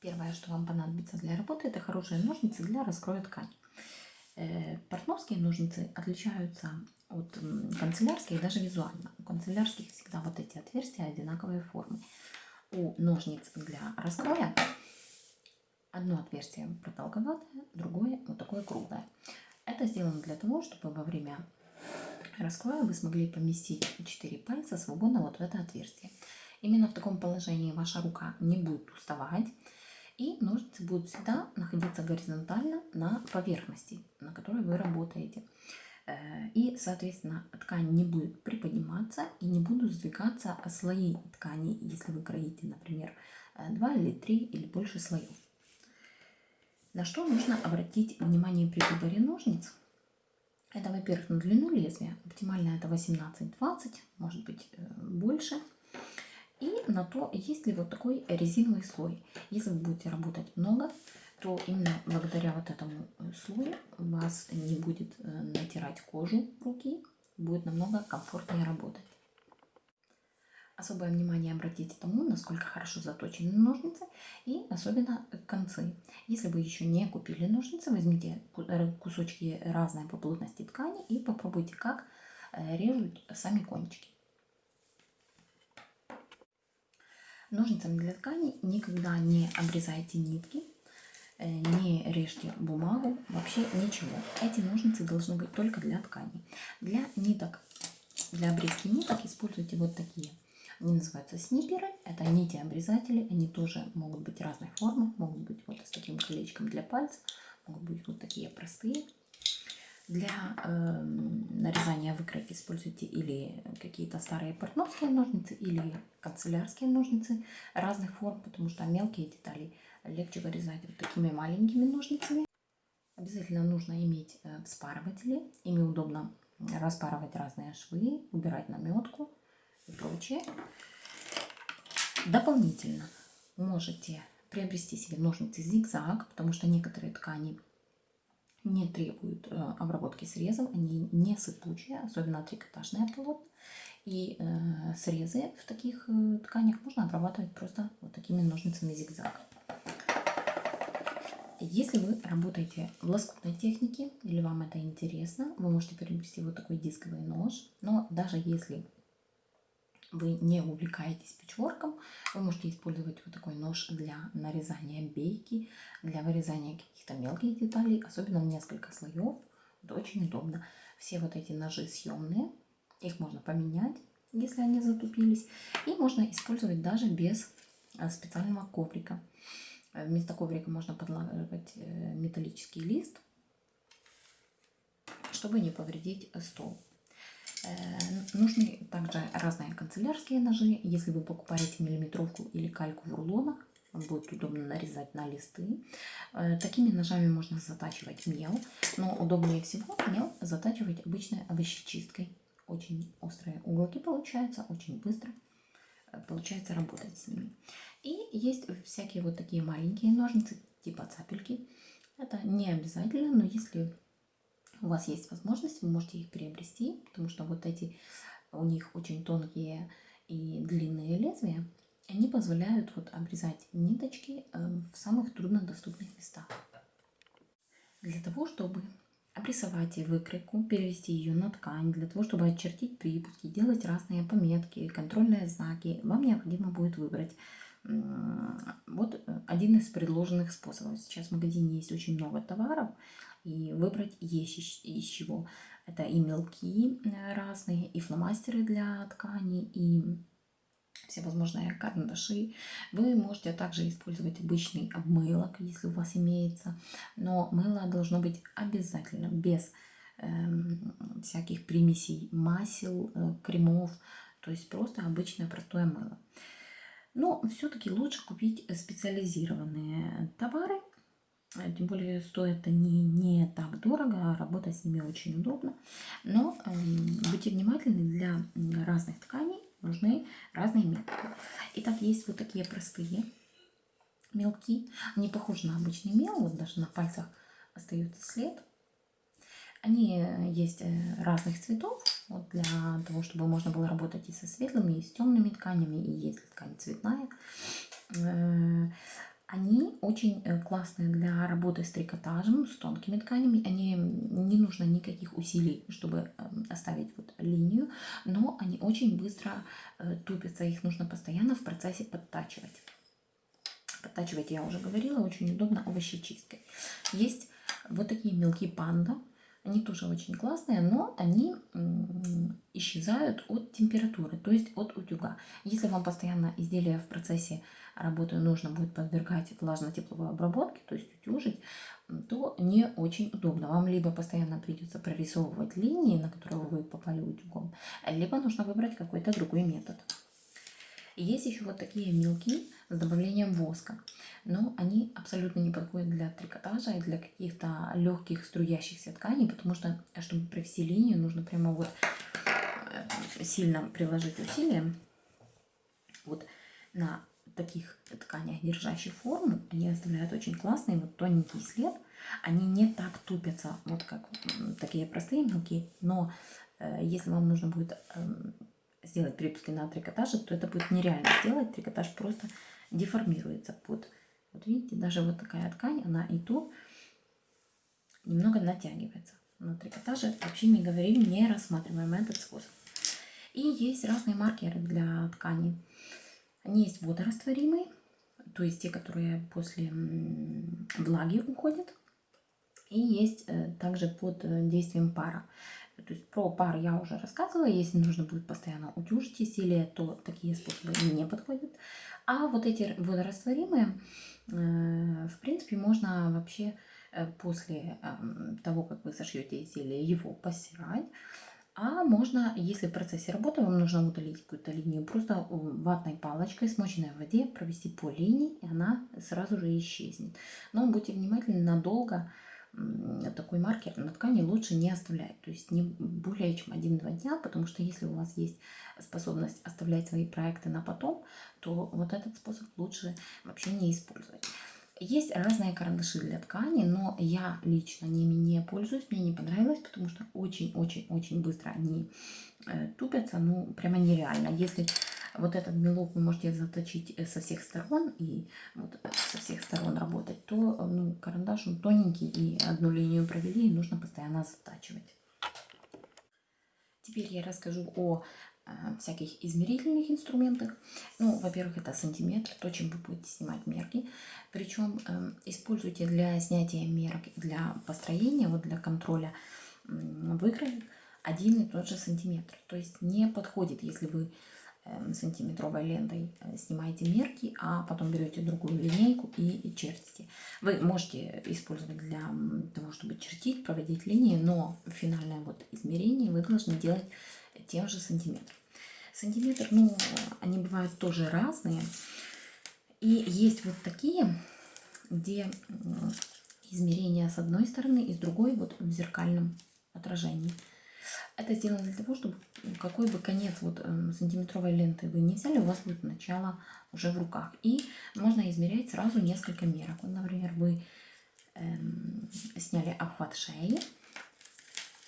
Первое, что вам понадобится для работы, это хорошие ножницы для раскроя ткани. Э, портновские ножницы отличаются от канцелярских даже визуально. У канцелярских всегда вот эти отверстия одинаковой формы. У ножниц для раскроя одно отверстие продолговатое, другое вот такое круглое. Это сделано для того, чтобы во время раскроя вы смогли поместить 4 пальца свободно вот в это отверстие. Именно в таком положении ваша рука не будет уставать, и ножницы будут всегда находиться горизонтально на поверхности, на которой вы работаете. Э, и, соответственно, ткань не будет приподниматься и не будут сдвигаться слои ткани, если вы кроите, например, 2 или 3 или больше слоев. На что нужно обратить внимание при выборе ножниц? Это, во-первых, на длину лезвия. Оптимально это 18-20, может быть э, больше. На то, есть ли вот такой резиновый слой. Если вы будете работать много, то именно благодаря вот этому э, слою вас не будет э, натирать кожу руки, будет намного комфортнее работать. Особое внимание обратите тому, насколько хорошо заточены ножницы и особенно концы. Если вы еще не купили ножницы, возьмите кусочки разной по плотности ткани и попробуйте, как э, режут сами кончики. Ножницами для ткани никогда не обрезайте нитки, э, не режьте бумагу, вообще ничего. Эти ножницы должны быть только для ткани. Для ниток, для обрезки ниток используйте вот такие. Они называются снипперы. Это нити-обрезатели. Они тоже могут быть разной формы. Могут быть вот с таким колечком для пальцев. Могут быть вот такие простые. Для э, нарезания выкройки используйте или какие-то старые портновские ножницы, или канцелярские ножницы разных форм, потому что мелкие детали легче вырезать вот такими маленькими ножницами. Обязательно нужно иметь э, вспарыватели. Ими удобно распарывать разные швы, убирать наметку и прочее. Дополнительно можете приобрести себе ножницы зигзаг, потому что некоторые ткани не требуют э, обработки срезом, они не сыпучие, особенно трикотажное полотно. И э, срезы в таких э, тканях можно обрабатывать просто вот такими ножницами зигзаг. Если вы работаете в лоскутной технике или вам это интересно, вы можете приобрести вот такой дисковый нож. Но даже если вы не увлекаетесь печворком, вы можете использовать вот такой нож для нарезания бейки, для вырезания каких-то мелких деталей, особенно в несколько слоев. Это очень удобно. Все вот эти ножи съемные, их можно поменять, если они затупились. И можно использовать даже без э, специального коврика. Э, вместо коврика можно подлагивать э, металлический лист, чтобы не повредить стол. Э, нужны также разные канцелярские ножи. Если вы покупаете миллиметровку или кальку в рулонах, будет удобно нарезать на листы. Э, такими ножами можно затачивать мел, но удобнее всего мел затачивать обычной овощечисткой. Очень острые уголки получаются, очень быстро э, получается работать с ними. И есть всякие вот такие маленькие ножницы, типа цапельки. Это не обязательно, но если у вас есть возможность, вы можете их приобрести, потому что вот эти у них очень тонкие и длинные лезвия, они позволяют вот обрезать ниточки э, в самых труднодоступных местах. Для того, чтобы обрисовать выкройку, перевести ее на ткань, для того, чтобы очертить припуски, делать разные пометки, контрольные знаки, вам необходимо будет выбрать вот э, один из предложенных способов. Сейчас в магазине есть очень много товаров, и выбрать есть из чего. Это и мелки э, разные, и фломастеры для ткани, и всевозможные карандаши. Вы можете также использовать обычный обмылок, если у вас имеется, но мыло должно быть обязательно без э, всяких примесей масел, э, кремов, то есть просто обычное простое мыло. Но все-таки лучше купить специализированные товары, Э, тем более стоят они не так дорого, а работать с ними очень удобно. Но э, будьте внимательны, для разных тканей нужны разные методы. Итак, есть вот такие простые мелки. Они похожи на обычный мел, вот даже на пальцах остается след. Они э, есть э, разных цветов, вот для того, чтобы можно было работать и со светлыми, и с темными тканями, и если ткань цветная. Они очень э, классные для работы с трикотажем, с тонкими тканями. Они не нужно никаких усилий, чтобы эм, оставить вот линию, но они очень быстро э, тупятся, их нужно постоянно в процессе подтачивать. Подтачивать я уже говорила, очень удобно овощечисткой. Есть вот такие мелкие панда. Они тоже очень классные, но они исчезают от температуры, то есть от утюга. Если вам постоянно изделие в процессе работы нужно будет подвергать влажно-тепловой обработке, то есть утюжить, то не очень удобно. Вам либо постоянно придется прорисовывать линии, на которые вы попали утюгом, либо нужно выбрать какой-то другой метод. Есть еще вот такие мелкие с добавлением воска, но они абсолютно не подходят для трикотажа и для каких-то легких струящихся тканей, потому что, чтобы провести линию, нужно прямо вот э, сильно приложить усилия вот на таких тканях, держащих форму, они оставляют очень классный вот тоненький след. Они не так тупятся, вот как такие простые мелкие, но э, если вам нужно будет э, сделать припуски на трикотаже, то это будет нереально сделать. Трикотаж просто деформируется под... Вот видите, даже вот такая ткань, она и то немного натягивается. На трикотаже вообще не говорим, не рассматриваем этот способ. И есть разные маркеры для ткани. Они есть водорастворимые, то есть те, которые после влаги уходят. И есть э, также под э, действием пара. То есть про пар я уже рассказывала. Если нужно будет постоянно утюжить изделие, то такие способы не подходят. А вот эти водорастворимые, э, в принципе, можно вообще после эм, того, как вы сошьете изделие, его постирать. А можно, если в процессе работы вам нужно удалить какую-то линию, просто ватной палочкой, смоченной в воде, провести по линии, и она сразу же исчезнет. Но будьте внимательны, надолго такой маркер на ткани лучше не оставлять. То есть не более чем 1-2 дня, потому что если у вас есть способность оставлять свои проекты на потом, то вот этот способ лучше вообще не использовать. Есть разные карандаши для ткани, но я лично ними не пользуюсь, мне не понравилось, потому что очень-очень-очень быстро они э, тупятся, ну прямо нереально. Если вот этот мелок вы можете заточить э, со всех сторон и вот со всех сторон работать, то ну, карандаш он тоненький и одну линию провели, и нужно постоянно затачивать. Теперь я расскажу о Э, всяких измерительных инструментах. Ну, во-первых, это сантиметр, то, чем вы будете снимать мерки. Причем э, используйте для снятия мерок, для построения, вот для контроля э, выкроек один и тот же сантиметр. То есть не подходит, если вы э, сантиметровой лентой э, снимаете мерки, а потом берете другую линейку и чертите. Вы можете использовать для того, чтобы чертить, проводить линии, но финальное вот измерение вы должны делать тем же сантиметром. Сантиметр, ну, они бывают тоже разные. И есть вот такие, где измерения с одной стороны и с другой вот в зеркальном отражении. Это сделано для того, чтобы какой бы конец вот эм, сантиметровой ленты вы не взяли, у вас будет начало уже в руках. И можно измерять сразу несколько мерок. Вот, например, вы эм, сняли обхват шеи,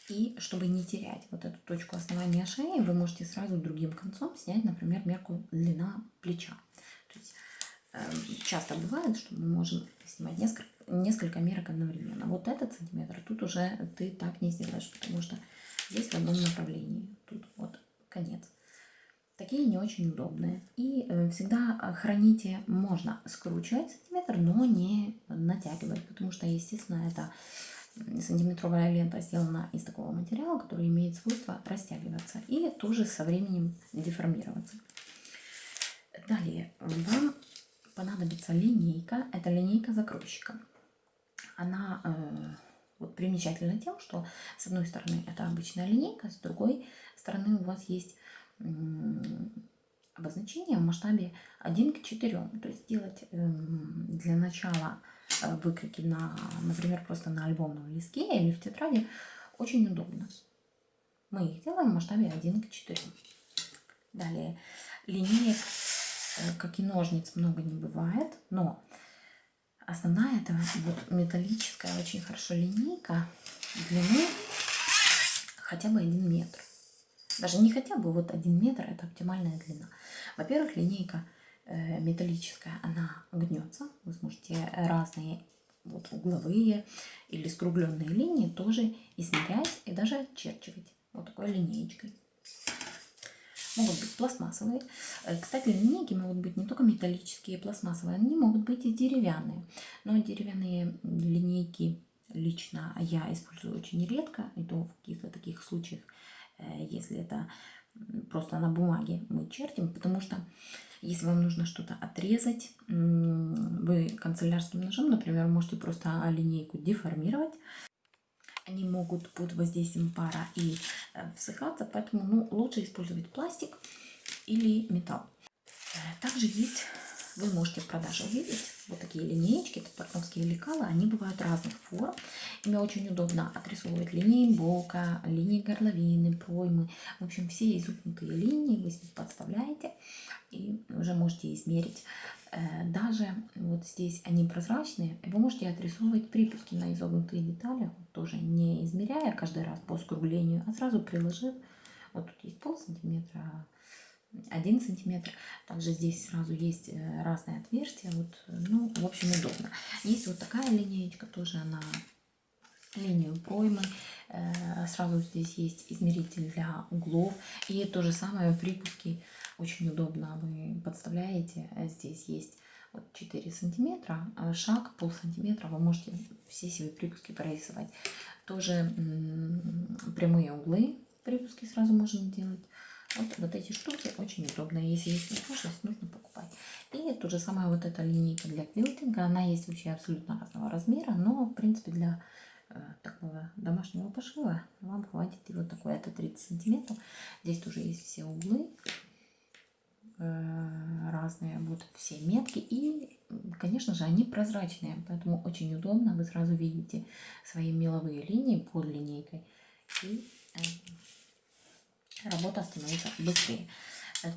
и чтобы не терять вот эту точку основания шеи, вы можете сразу другим концом снять, например, мерку длина плеча. То есть, э, часто бывает, что мы можем снимать несколько, несколько мерок одновременно. Вот этот сантиметр тут уже ты так не сделаешь, потому что здесь в одном направлении. Тут вот конец. Такие не очень удобные. И э, всегда храните, можно скручивать сантиметр, но не натягивать, потому что, естественно, это сантиметровая лента сделана из такого материала, который имеет свойство растягиваться и тоже со временем деформироваться. Далее вам понадобится линейка. Это линейка закройщика. Она э, вот примечательна тем, что с одной стороны это обычная линейка, с другой стороны у вас есть обозначение в масштабе 1 к 4. То есть сделать э, для начала Э, выкройки на, например, просто на альбомном листке или в тетради, очень удобно. Мы их делаем в масштабе 1 к 4. Далее, линеек, э, как и ножниц, много не бывает, но основная это вот металлическая, очень хорошо линейка длины хотя бы 1 метр. Даже не хотя бы вот 1 метр, это оптимальная длина. Во-первых, линейка Э, металлическая, она гнется, вы сможете можете разные вот угловые или скругленные линии тоже измерять и даже отчерчивать вот такой линеечкой. Могут быть пластмассовые. Э, кстати, линейки могут быть не только металлические пластмассовые, они могут быть и деревянные. Но деревянные линейки лично я использую очень редко, и то в каких-то таких случаях, э, если это просто на бумаге мы чертим, потому что если вам нужно что-то отрезать, вы канцелярским ножом, например, можете просто линейку деформировать. Они могут под воздействием пара и э, всыхаться, поэтому ну, лучше использовать пластик или металл. Э, также есть, вы можете в продаже увидеть вот такие линеечки, это портновские лекала, они бывают разных форм. Ими очень удобно отрисовывать линии бока, линии горловины, проймы. В общем, все изогнутые линии вы подставляете и уже можете измерить. Э, даже вот здесь они прозрачные, вы можете отрисовывать припуски на изогнутые детали, тоже не измеряя каждый раз по скруглению, а сразу приложив. Вот тут есть пол сантиметра, один сантиметр. Также здесь сразу есть э, разные отверстия. Вот, ну, в общем, удобно. Есть вот такая линеечка, тоже она линию проймы. Э, сразу здесь есть измеритель для углов. И то же самое припуски очень удобно. Вы подставляете, э, здесь есть вот 4 сантиметра, а шаг пол сантиметра, вы можете все себе припуски прорисовать. Тоже прямые углы припуски сразу можно делать. Вот, вот эти штуки очень удобные. Если есть возможность, нужно покупать. И то же самое вот эта линейка для квилтинга. Она есть вообще абсолютно разного размера, но в принципе для э, такого домашнего пошива вам хватит и вот такой. Это 30 сантиметров. Здесь тоже есть все углы э, разные, вот все метки. И, конечно же, они прозрачные, поэтому очень удобно. Вы сразу видите свои меловые линии под линейкой. И э, работа становится быстрее.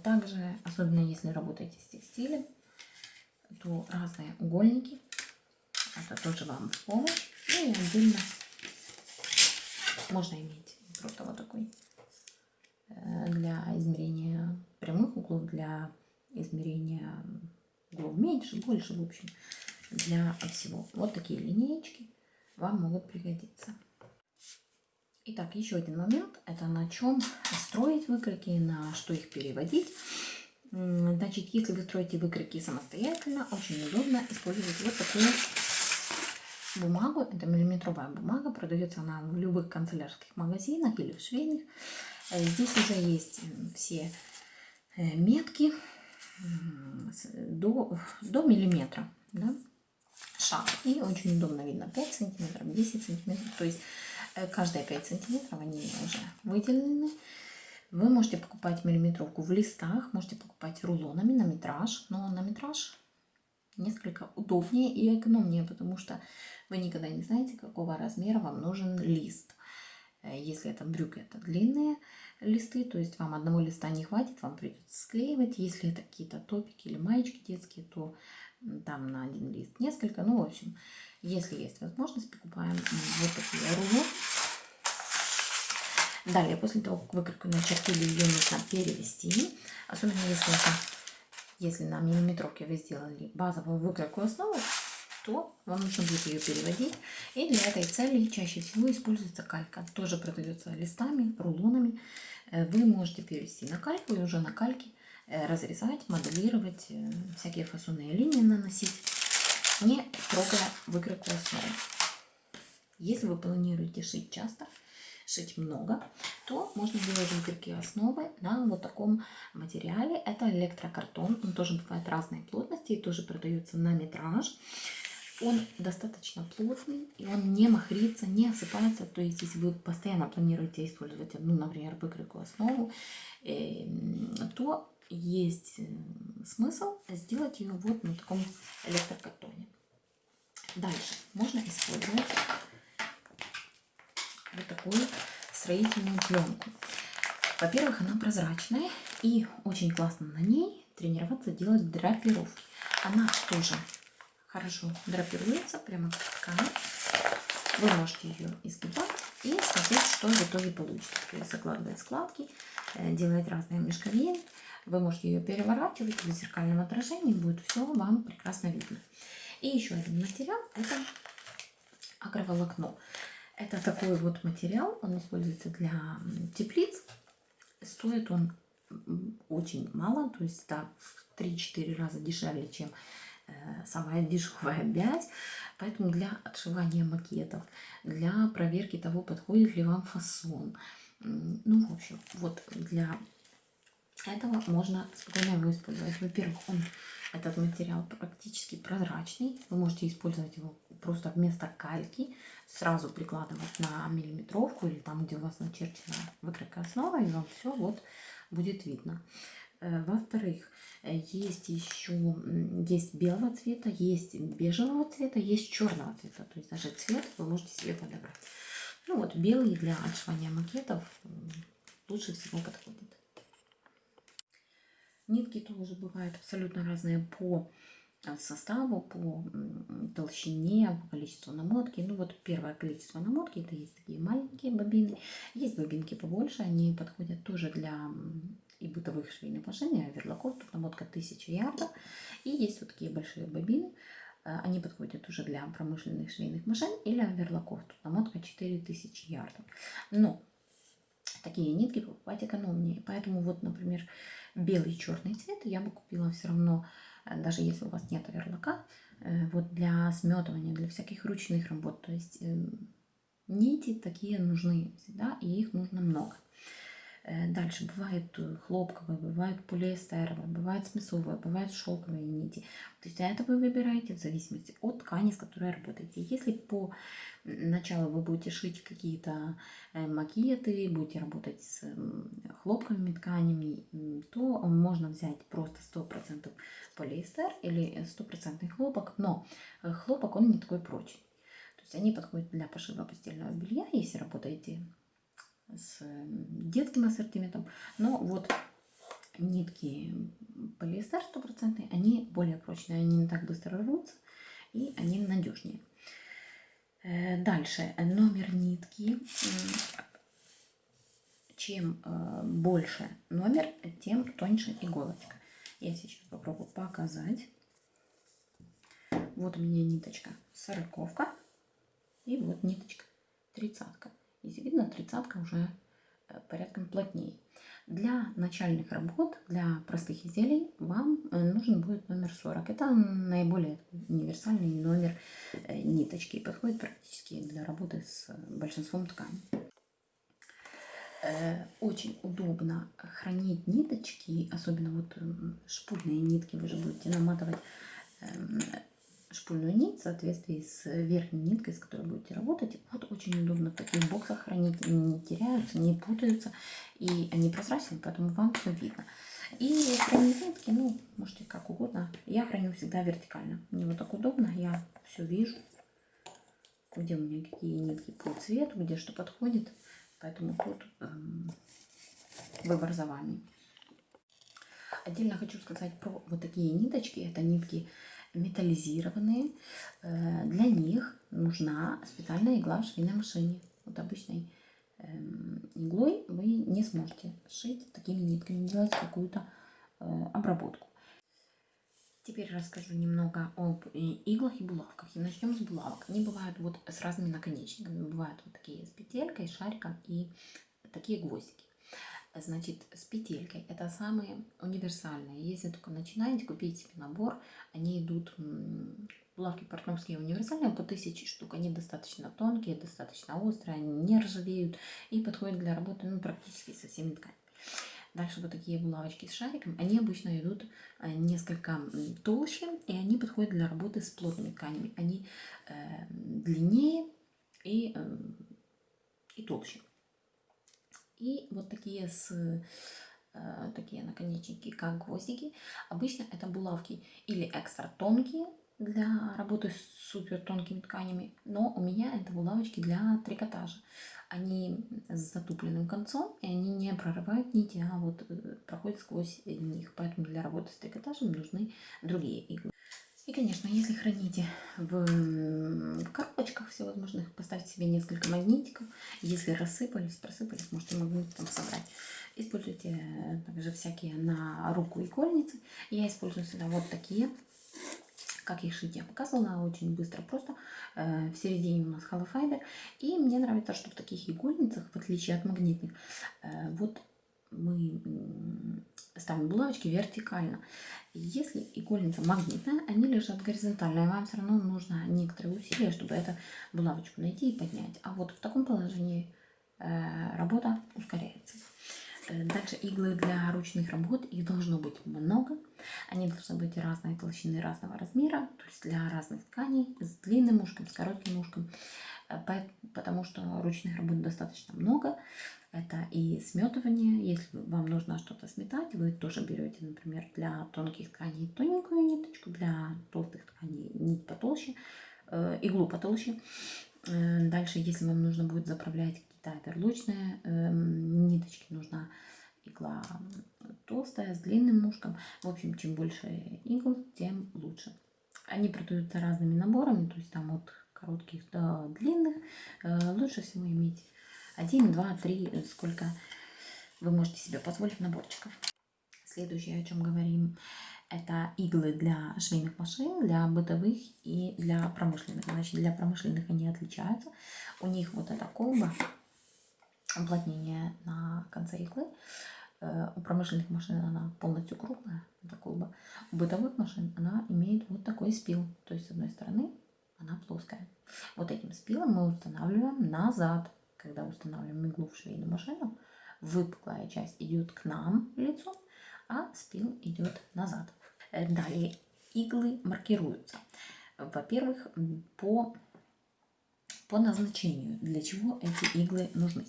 Также, особенно если работаете с текстилем, то разные угольники, это тоже вам в помощь. Ну и отдельно можно иметь просто вот такой э, для измерения прямых углов, для измерения углов меньше, больше, в общем, для всего. Вот такие линеечки вам могут пригодиться. Итак, еще один момент. Это на чем строить выкройки, на что их переводить. Значит, если вы строите выкройки самостоятельно, очень удобно использовать вот такую бумагу. Это миллиметровая бумага. Продается она в любых канцелярских магазинах или в швейных. Э, здесь уже есть все э, метки до, до миллиметра. Да? Шаг. И очень удобно видно 5 сантиметров, 10 сантиметров. То есть Э, каждые 5 сантиметров они уже выделены. Вы можете покупать миллиметровку в листах, можете покупать рулонами на метраж, но на метраж несколько удобнее и экономнее, потому что вы никогда не знаете, какого размера вам нужен лист. Э, если это брюки, это длинные листы, то есть вам одного листа не хватит, вам придется склеивать. Если это какие-то топики или маечки детские, то там на один лист несколько. Ну, в общем, если есть возможность, покупаем вот такие рулоны. Далее, после того, как выкройку начертили, ее нужно перевести. Особенно если, это, если на миллиметровке вы сделали базовую выкройку основы, то вам нужно будет ее переводить. И для этой цели чаще всего используется калька. Тоже продается листами, рулонами. Э, вы можете перевести на кальку и уже на кальке э, разрезать, моделировать, э, всякие фасонные линии наносить не трогая выкройку основы. Если вы планируете шить часто, шить много, то можно делать выкройки основы на вот таком материале. Это электрокартон, он тоже бывает разной плотности и тоже продается на метраж. Он достаточно плотный, и он не махрится, не осыпается. То есть, если вы постоянно планируете использовать, ну, например, выкройку основу, э, то есть э, смысл сделать ее вот на таком электрокартоне. Дальше можно использовать вот такую строительную пленку. Во-первых, она прозрачная и очень классно на ней тренироваться делать драпировки. Она тоже хорошо драпируется, прямо как ткань. Вы можете ее изгибать и смотреть, что в итоге получится. То есть закладывать складки, э, делать разные мешковины. Вы можете ее переворачивать в зеркальном отражении, будет все вам прекрасно видно. И еще один материал – это агроволокно. Это такой вот материал, он используется для теплиц. Стоит он очень мало, то есть да, в 3-4 раза дешевле, чем самая дешевая бязь. Поэтому для отшивания макетов, для проверки того, подходит ли вам фасон, ну, в общем, вот для этого можно спокойно его использовать. Во-первых, он этот материал практически прозрачный. Вы можете использовать его просто вместо кальки. Сразу прикладывать на миллиметровку или там, где у вас начерчена выкройка основа, и вам все вот будет видно. Э, во-вторых, есть еще есть белого цвета, есть бежевого цвета, есть черного цвета. То есть даже цвет вы можете себе подобрать. Ну вот белый для отшивания макетов лучше всего подходит. Нитки тоже бывают абсолютно разные по э, составу, по толщине, по количеству намотки. Ну вот первое количество намотки, это есть такие маленькие бобины. Есть бобинки побольше, они подходят тоже для и бытовых швейных машин, оверлоков, тут намотка 1000 ярдов. И есть вот такие большие бобины, э, они подходят уже для промышленных швейных машин или оверлоков, тут намотка 4000 ярдов. Но такие нитки покупать экономнее, поэтому вот, например, белый и черный цвет я бы купила все равно, э, даже если у вас нет оверлока, э, вот для сметывания, для всяких ручных работ, то есть нити такие нужны всегда, и их нужно много. Э, дальше бывает э, хлопковые, бывают полиэстеровые, бывают смысовые, бывают шелковые нити. То есть это вы выбираете в зависимости от ткани, с которой работаете. Если по началу вы будете шить какие-то э, макеты, будете работать с хлопковыми тканями, то можно взять просто 100% полиэстер или 100% хлопок, но хлопок он не такой прочный. То есть они подходят для пошива постельного белья, если работаете с детским ассортиментом. Но вот нитки полиэстер стопроцентные, они более прочные, они не так быстро рвутся и они надежнее. Э, дальше номер нитки. Чем э, больше номер, тем тоньше иголочка. Я сейчас попробую показать. Вот у меня ниточка сороковка и вот ниточка тридцатка. Видно, тридцатка уже э, порядком плотнее. Для начальных работ, для простых изделий вам э, нужен будет номер 40. Это наиболее универсальный номер э, ниточки подходит практически для работы с большинством тканей. Очень удобно хранить ниточки, особенно вот шпульные нитки, вы же будете наматывать эм, шпульную нить в соответствии с верхней ниткой, с которой будете работать. Вот очень удобно в таких боксах хранить, они не теряются, не путаются, и они прозрачные, поэтому вам все видно. И хранить нитки, ну, можете как угодно. Я храню всегда вертикально. Мне вот так удобно, я все вижу, где у меня какие нитки по цвету, где что подходит. Поэтому тут эм, выбор за вами. Отдельно хочу сказать про вот такие ниточки. Это нитки металлизированные. Э, для них нужна специальная игла в швейной машине. Вот обычной эм, иглой вы не сможете шить такими нитками, делать какую-то э, обработку. Теперь расскажу немного об иглах и булавках. И начнем с булавок. Они бывают вот с разными наконечниками. Бывают вот такие с петелькой, шариком и такие гвоздики. Значит, с петелькой. Это самые универсальные. Если только начинаете, купить себе набор. Они идут, булавки портновские универсальные, по 1000 штук. Они достаточно тонкие, достаточно острые, они не ржавеют и подходят для работы ну, практически со всеми тканями. Дальше вот такие булавочки с шариком. Они обычно идут э, несколько толще, и они подходят для работы с плотными тканями. Они э, длиннее и, э, и толще. И вот такие с э, такие наконечники, как гвоздики. Обычно это булавки или экстра тонкие для работы с супер тонкими тканями, но у меня это булавочки для трикотажа. Они с затупленным концом, и они не прорывают нити, а вот э, проходят сквозь них. Поэтому для работы с трикотажем нужны другие иглы. И, конечно, если храните в коробочках всевозможных, поставьте себе несколько магнитиков. Если рассыпались, просыпались, можете магнитиком собрать. Используйте э, также всякие на руку игольницы. Я использую сюда вот такие Как их шить я показывала очень быстро, просто э, в середине у нас холофайбер. И мне нравится, что в таких игольницах, в отличие от магнитных, э, вот мы ставим булавочки вертикально. Если игольница магнитная, они лежат горизонтально, и вам все равно нужно некоторые усилия, чтобы эту булавочку найти и поднять. А вот в таком положении э, работа ускоряется. Э, дальше иглы для ручных работ, их должно быть много. Они должны быть разной толщины, разного размера, то есть для разных тканей, с длинным ушком, с коротким ушком, э, потому что ручных работ достаточно много. Это и сметывание, если вам нужно что-то сметать, вы тоже берете, например, для тонких тканей тоненькую ниточку, для толстых тканей нить потолще, э, иглу потолще. Дальше, если вам нужно будет заправлять какие-то оверлочные э, ниточки, нужна игла толстая, с длинным ушком. В общем, чем больше игл, тем лучше. Они продаются разными наборами, то есть там от коротких до длинных. Э, лучше всего иметь один, два, три, сколько вы можете себе позволить наборчиков. Следующее, о чем говорим, это иглы для швейных машин, для бытовых и для промышленных. Значит, для промышленных они отличаются. У них вот эта колба, уплотнение на конце иглы. Э, у промышленных машин она полностью круглая, это колба. У бытовых машин она имеет вот такой спил. То есть с одной стороны она плоская. Вот этим спилом мы устанавливаем назад. Когда устанавливаем иглу в швейную машину, выпуклая часть идет к нам лицом, а спил идет назад. Э, далее иглы маркируются. Во-первых, по, по назначению, для чего эти иглы нужны.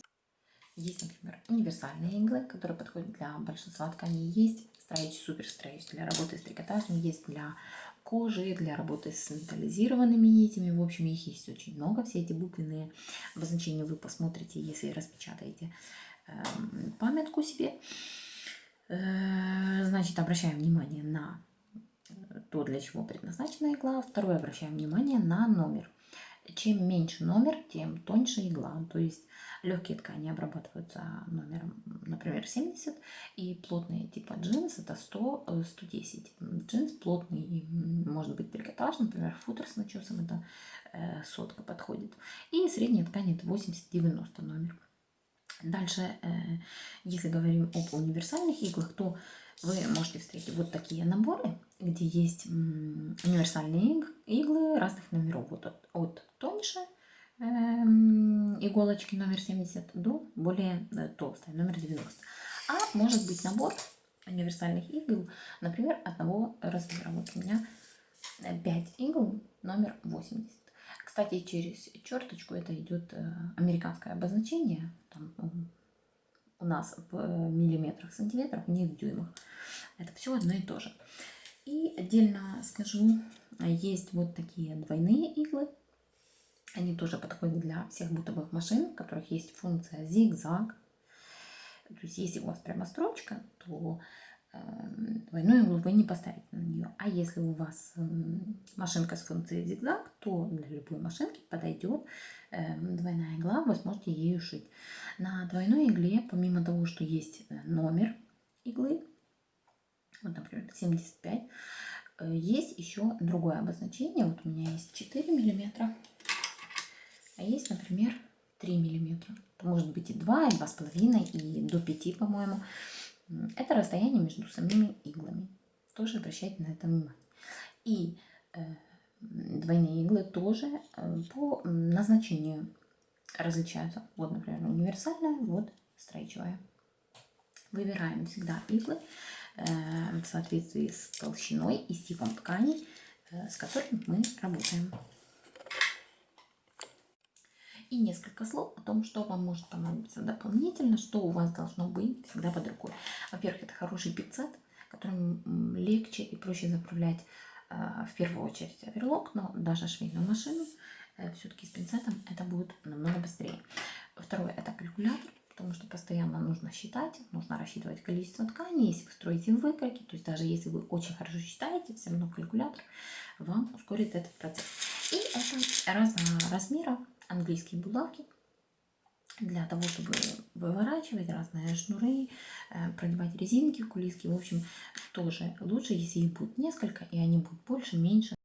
Есть, например, универсальные иглы, которые подходят для большинства тканей. Есть стрейч, супер стрейч для работы с трикотажем, есть для кожи, для работы с металлизированными нитями. В общем, их есть очень много. Все эти буквенные обозначения вы посмотрите, если распечатаете э, памятку себе. Э, значит, обращаем внимание на то, для чего предназначена игла. Второе, обращаем внимание на номер. Чем меньше номер, тем тоньше игла. То есть Легкие ткани обрабатываются номером, например, 70, и плотные типа джинс это 100, 110. Э, джинс плотный, может быть трикотаж, например, футер с начесом, это э, сотка подходит. И средняя ткань это 80-90 номер. Дальше, э, если говорим об универсальных иглах, то вы можете встретить вот такие наборы, где есть универсальные иглы разных номеров, вот от, от тоньше Эм, иголочки номер 70 до более э, толстой, номер 90. А может быть набор универсальных игл, например, одного размера. Вот у меня 5 игл номер 80. Кстати, через черточку это идет э, американское обозначение. Там, у нас в миллиметрах, сантиметрах, не в дюймах. Это все одно и то же. И отдельно скажу, есть вот такие двойные иглы они тоже подходят для всех бытовых машин, у которых есть функция зигзаг. То есть если у вас прямо строчка, то э, двойную иглу вы не поставите на нее. А если у вас э, машинка с функцией зигзаг, то для любой машинки подойдет э, двойная игла, вы сможете ею шить. На двойной игле, помимо того, что есть э, номер иглы, вот, например, 75, э, есть еще другое обозначение. Вот у меня есть 4 миллиметра а есть, например, 3 миллиметра. Может быть и 2, и 2,5, и до 5, по-моему. Это расстояние между самими иглами. Тоже обращайте на это внимание. И э, двойные иглы тоже э, по назначению различаются. Вот, например, универсальная, вот стрейчевая. Выбираем всегда иглы э, в соответствии с толщиной и типом тканей, э, с которыми мы работаем. И несколько слов о том, что вам может понадобиться дополнительно, что у вас должно быть всегда под рукой. Во-первых, это хороший пиццет, которым легче и проще заправлять э, в первую очередь оверлок, но даже швейную машину э, все-таки с пинцетом это будет намного быстрее. Второе, это калькулятор, потому что постоянно нужно считать, нужно рассчитывать количество тканей, если вы строите выкройки, то есть даже если вы очень хорошо считаете, все равно калькулятор вам ускорит этот процесс. И это разного размера, английские булавки для того, чтобы выворачивать разные шнуры, э, продевать резинки, кулиски. В общем, тоже лучше, если их будет несколько, и они будут больше, меньше.